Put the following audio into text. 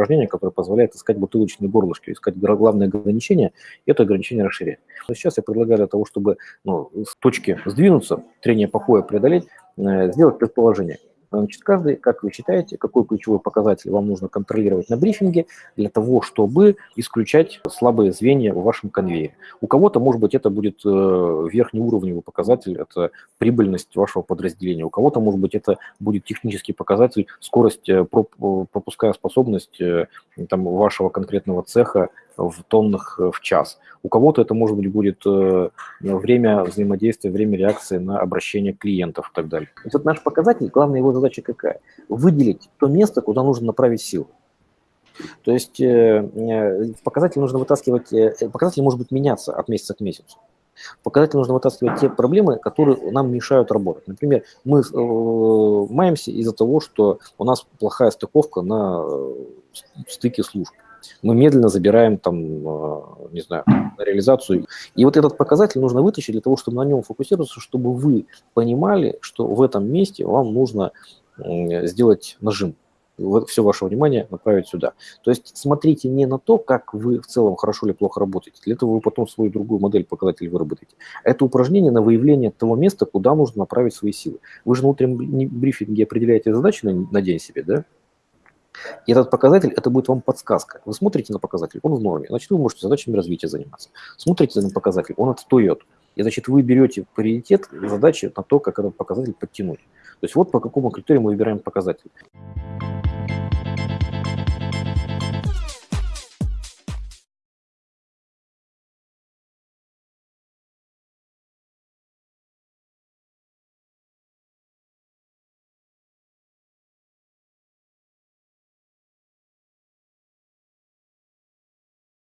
упражнение, которое позволяет искать бутылочные горлышки, искать главное ограничение, и это ограничение расширять. Но сейчас я предлагаю для того, чтобы ну, с точки сдвинуться, трение покоя преодолеть, э, сделать предположение. Значит, каждый, как вы считаете, какой ключевой показатель вам нужно контролировать на брифинге для того, чтобы исключать слабые звенья в вашем конвейере. У кого-то, может быть, это будет э, верхнеуровневый показатель, это прибыльность вашего подразделения. У кого-то, может быть, это будет технический показатель, скорость, э, пропуская способность э, там, вашего конкретного цеха в тоннах э, в час. У кого-то это, может быть, будет э, время взаимодействия, время реакции на обращение клиентов и так далее. Вот наш показатель, главная его задача какая? Выделить то место, куда нужно направить силу. То есть э, показатель нужно вытаскивать, показатель может быть меняться от месяца к месяцу. Показатель нужно вытаскивать те проблемы, которые нам мешают работать. Например, мы маемся из-за того, что у нас плохая стыковка на стыке служб мы медленно забираем там, э, не знаю, реализацию. И вот этот показатель нужно вытащить для того, чтобы на нем фокусироваться, чтобы вы понимали, что в этом месте вам нужно сделать нажим все ваше внимание направить сюда. То есть смотрите не на то, как вы в целом хорошо или плохо работаете, для этого вы потом свою другую модель показателей выработаете. Это упражнение на выявление того места, куда нужно направить свои силы. Вы же на утреннем брифинге определяете задачи на, на день себе, да? И этот показатель, это будет вам подсказка. Вы смотрите на показатель, он в норме, значит, вы можете задачами развития заниматься. Смотрите на показатель, он отстает. И, значит, вы берете приоритет задачи на то, как этот показатель подтянуть. То есть вот по какому критерию мы выбираем показатель.